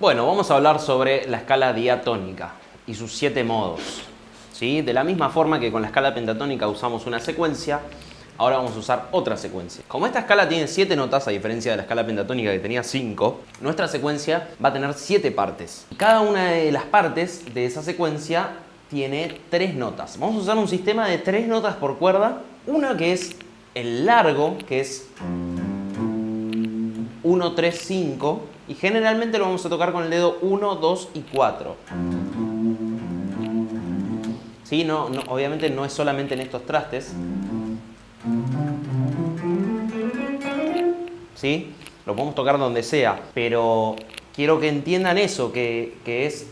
Bueno, vamos a hablar sobre la escala diatónica y sus siete modos. ¿sí? De la misma forma que con la escala pentatónica usamos una secuencia, ahora vamos a usar otra secuencia. Como esta escala tiene siete notas, a diferencia de la escala pentatónica que tenía cinco, nuestra secuencia va a tener siete partes. Cada una de las partes de esa secuencia tiene tres notas. Vamos a usar un sistema de tres notas por cuerda. Una que es el largo, que es 1, 3, 5 y generalmente lo vamos a tocar con el dedo 1, 2 y 4. ¿Sí? No, no, obviamente no es solamente en estos trastes. ¿Sí? Lo podemos tocar donde sea, pero quiero que entiendan eso, que, que es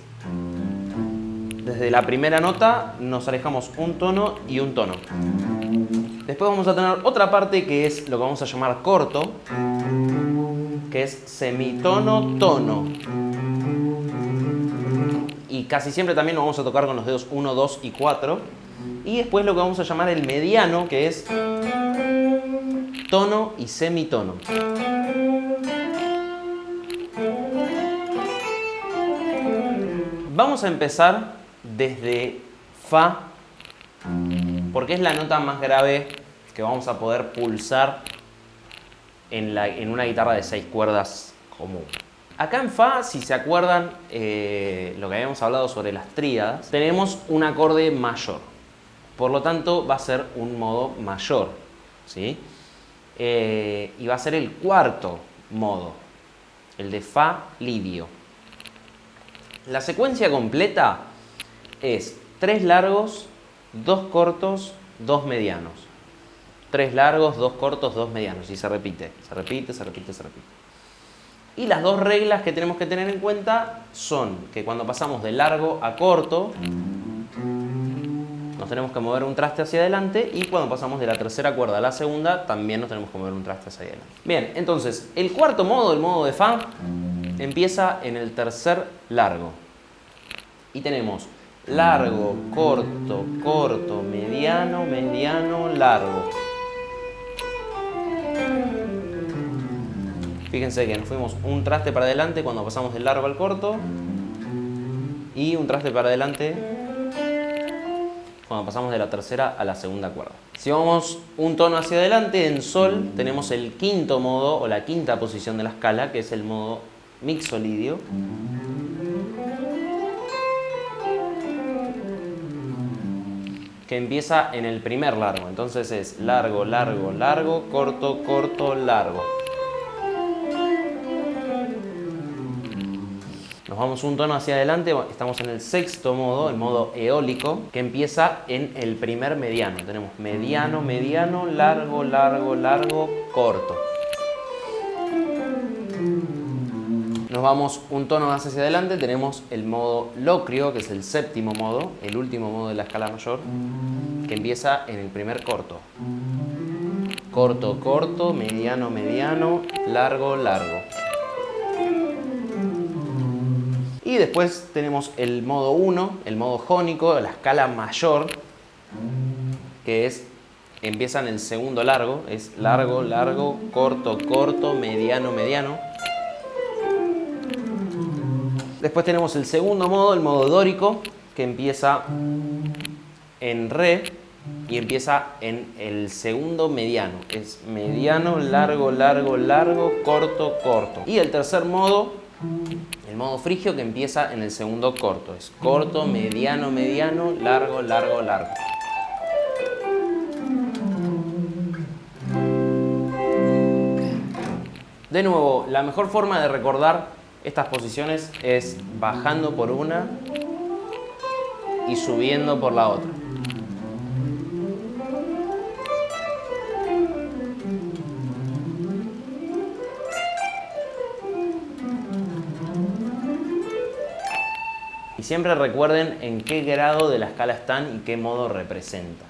desde la primera nota nos alejamos un tono y un tono. Después vamos a tener otra parte que es lo que vamos a llamar corto, que es semitono-tono. Y casi siempre también lo vamos a tocar con los dedos 1, 2 y 4. Y después lo que vamos a llamar el mediano, que es tono y semitono. Vamos a empezar desde Fa, porque es la nota más grave que vamos a poder pulsar en, una guitarra de seis cuerdas común. Acá en Fa, si se acuerdan eh, lo que habíamos hablado sobre las tríadas, tenemos un acorde mayor. Por lo tanto, va a ser un modo mayor. ¿sí? Eh, y va a ser el cuarto modo, el de Fa lidio. La secuencia completa es tres largos, dos cortos, dos medianos tres largos, dos cortos, dos medianos. Y se repite, se repite, se repite, se repite. Y las dos reglas que tenemos que tener en cuenta son que cuando pasamos de largo a corto, nos tenemos que mover un traste hacia adelante y cuando pasamos de la tercera cuerda a la segunda, también nos tenemos que mover un traste hacia adelante. Bien, entonces, el cuarto modo, el modo de Fa, empieza en el tercer largo. Y tenemos largo, corto, corto, mediano, mediano, largo. Fíjense que nos fuimos un traste para adelante cuando pasamos del largo al corto y un traste para adelante cuando pasamos de la tercera a la segunda cuerda. Si vamos un tono hacia adelante, en sol tenemos el quinto modo o la quinta posición de la escala, que es el modo mixolidio. que empieza en el primer largo. Entonces es largo, largo, largo, corto, corto, largo. Nos vamos un tono hacia adelante, estamos en el sexto modo, el modo eólico, que empieza en el primer mediano. Tenemos mediano, mediano, largo, largo, largo, corto. Nos vamos un tono más hacia adelante, tenemos el modo locrio, que es el séptimo modo, el último modo de la escala mayor, que empieza en el primer corto. Corto, corto, mediano, mediano, largo, largo. Y después tenemos el modo 1, el modo jónico, la escala mayor, que es, empieza en el segundo largo, es largo, largo, corto, corto, mediano, mediano. Después tenemos el segundo modo, el modo dórico, que empieza en re y empieza en el segundo mediano. Es mediano, largo, largo, largo, corto, corto. Y el tercer modo modo frigio que empieza en el segundo corto. Es corto, mediano, mediano, largo, largo, largo. De nuevo, la mejor forma de recordar estas posiciones es bajando por una y subiendo por la otra. Y siempre recuerden en qué grado de la escala están y qué modo representa.